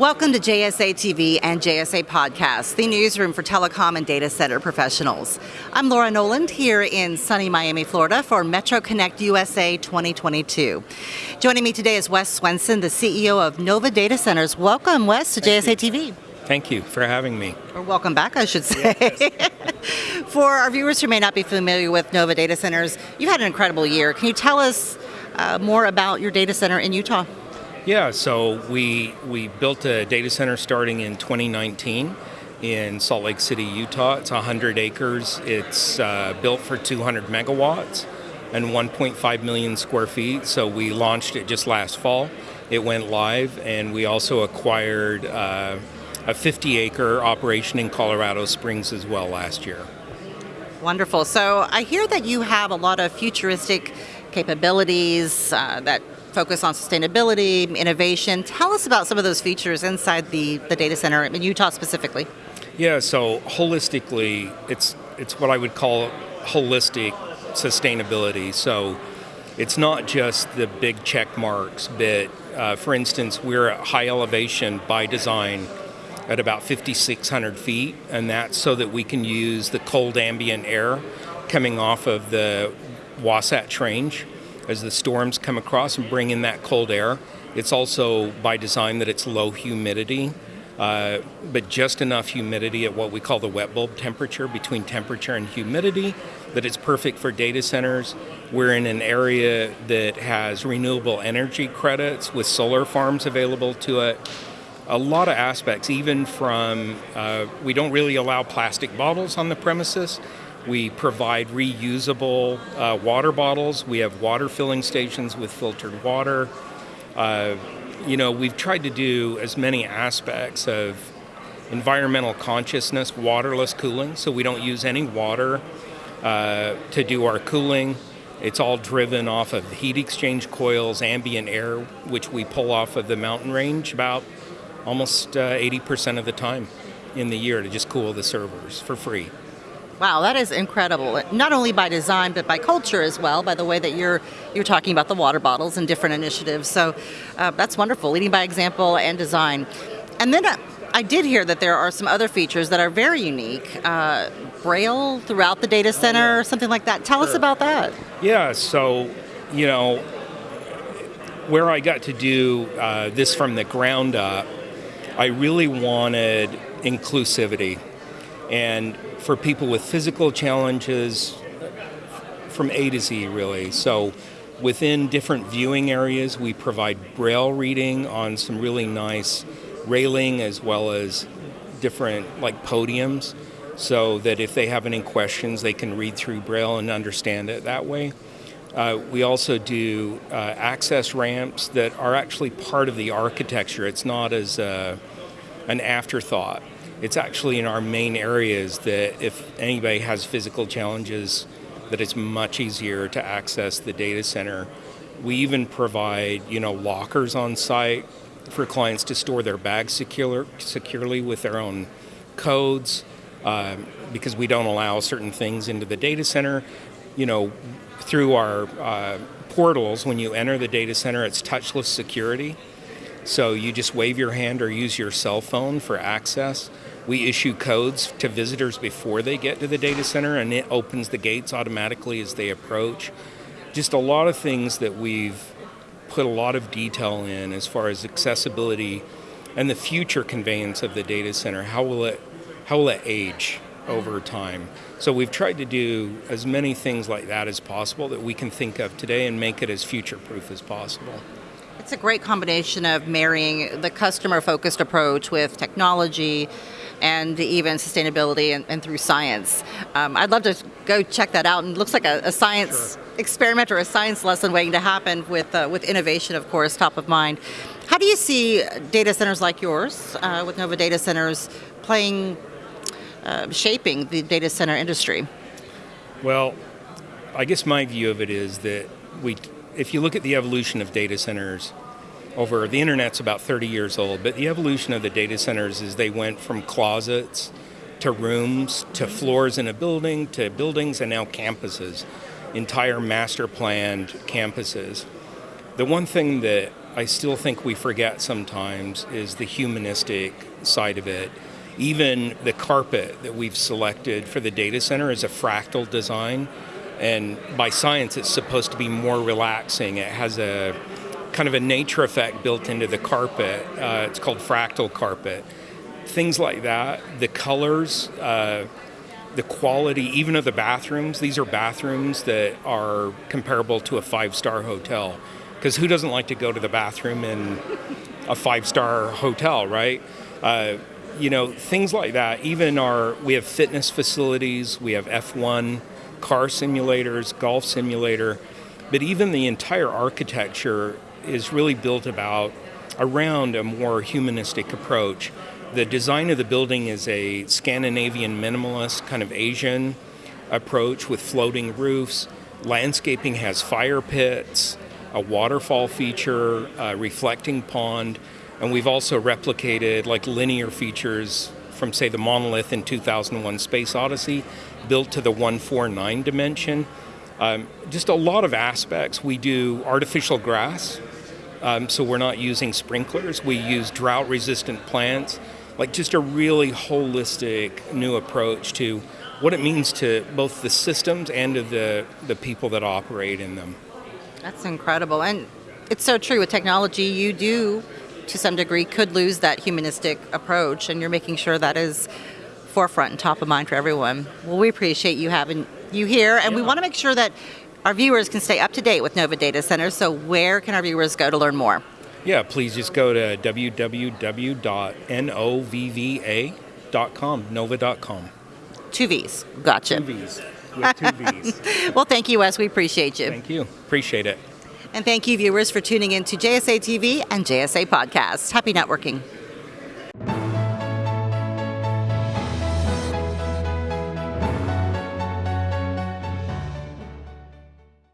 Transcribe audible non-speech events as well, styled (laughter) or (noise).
Welcome to JSA TV and JSA Podcast, the newsroom for telecom and data center professionals. I'm Laura Noland here in sunny Miami, Florida for Metro Connect USA 2022. Joining me today is Wes Swenson, the CEO of Novva Data Centers. Welcome, Wes, to Thank JSA you. TV. Thank you for having me. Or welcome back, I should say. Yes. (laughs) for our viewers who may not be familiar with Novva Data Centers, you've had an incredible year. Can you tell us uh, more about your data center in Utah? Yeah, so we we built a data center starting in 2019 in Salt Lake City, Utah. It's 100 acres. It's uh, built for 200 megawatts and 1.5 million square feet. So we launched it just last fall. It went live, and we also acquired uh, a 50 acre operation in Colorado Springs as well last year. Wonderful. So I hear that you have a lot of futuristic capabilities uh, that focus on sustainability, innovation. Tell us about some of those features inside the, the data center in Utah specifically. Yeah, so holistically, it's it's what I would call holistic sustainability. So it's not just the big check marks, but uh, for instance, we're at high elevation by design at about 5,600 feet, and that's so that we can use the cold ambient air coming off of the Wasatch Range as the storms come across and bring in that cold air. It's also by design that it's low humidity, uh, but just enough humidity at what we call the wet bulb temperature, between temperature and humidity, that it's perfect for data centers. We're in an area that has renewable energy credits with solar farms available to it. A lot of aspects, even from uh, we don't really allow plastic bottles on the premises. We provide reusable uh, water bottles. We have water filling stations with filtered water. Uh, you know, we've tried to do as many aspects of environmental consciousness, waterless cooling, so we don't use any water uh, to do our cooling. It's all driven off of heat exchange coils, ambient air, which we pull off of the mountain range about almost 80% uh, of the time in the year to just cool the servers for free. Wow, that is incredible. Not only by design, but by culture as well. By the way that you're you're talking about the water bottles and different initiatives. So uh, that's wonderful. Leading by example and design. And then uh, I did hear that there are some other features that are very unique. Uh, Braille throughout the data center, or something like that. Tell sure. us about that. Yeah. So you know where I got to do uh, this from the ground up, I really wanted inclusivity and for people with physical challenges from A to Z, really. So within different viewing areas, we provide braille reading on some really nice railing as well as different like podiums so that if they have any questions, they can read through braille and understand it that way. Uh, we also do uh, access ramps that are actually part of the architecture. It's not as uh, an afterthought it's actually in our main areas that if anybody has physical challenges, that it's much easier to access the data center. We even provide, you know, lockers on site for clients to store their bags secure, securely with their own codes uh, because we don't allow certain things into the data center. You know, through our uh, portals, when you enter the data center, it's touchless security. So you just wave your hand or use your cell phone for access. We issue codes to visitors before they get to the data center, and it opens the gates automatically as they approach. Just a lot of things that we've put a lot of detail in as far as accessibility and the future conveyance of the data center. How will it, how will it age over time? So we've tried to do as many things like that as possible that we can think of today and make it as future proof as possible. It's a great combination of marrying the customer focused approach with technology and even sustainability and, and through science. Um, I'd love to go check that out. And it looks like a, a science sure. experiment or a science lesson waiting to happen with, uh, with innovation, of course, top of mind. How do you see data centers like yours, uh, with Novva Data Centers, playing, uh, shaping the data center industry? Well, I guess my view of it is that we if you look at the evolution of data centers over the internet's about 30 years old, but the evolution of the data centers is they went from closets to rooms to floors in a building to buildings and now campuses, entire master planned campuses. The one thing that I still think we forget sometimes is the humanistic side of it. Even the carpet that we've selected for the data center is a fractal design, and by science, it's supposed to be more relaxing. It has a kind of a nature effect built into the carpet. Uh, it's called fractal carpet. Things like that, the colors, uh, the quality, even of the bathrooms. These are bathrooms that are comparable to a five star hotel. Because who doesn't like to go to the bathroom in a five star hotel, right? Uh, you know, things like that. Even our, we have fitness facilities, we have F1 car simulators, golf simulator, but even the entire architecture is really built about around a more humanistic approach. The design of the building is a Scandinavian minimalist kind of Asian approach with floating roofs. Landscaping has fire pits, a waterfall feature, a reflecting pond, and we've also replicated like linear features from, say, the monolith in 2001 Space Odyssey, built to the 149 dimension. Um, just a lot of aspects. We do artificial grass, um, so we're not using sprinklers. We use drought resistant plants, like just a really holistic new approach to what it means to both the systems and to the, the people that operate in them. That's incredible. And it's so true with technology, you do, to some degree, could lose that humanistic approach, and you're making sure that is forefront and top of mind for everyone. Well, we appreciate you having you here, and we want to make sure that our viewers can stay up to date with Novva Data Center. So, where can our viewers go to learn more? Yeah, please just go to www.novva.com, nova.com. Two V's. Gotcha. Two V's. With two V's. (laughs) well, thank you, Wes. We appreciate you. Thank you. Appreciate it. And thank you, viewers, for tuning in to JSA TV and JSA Podcast. Happy networking.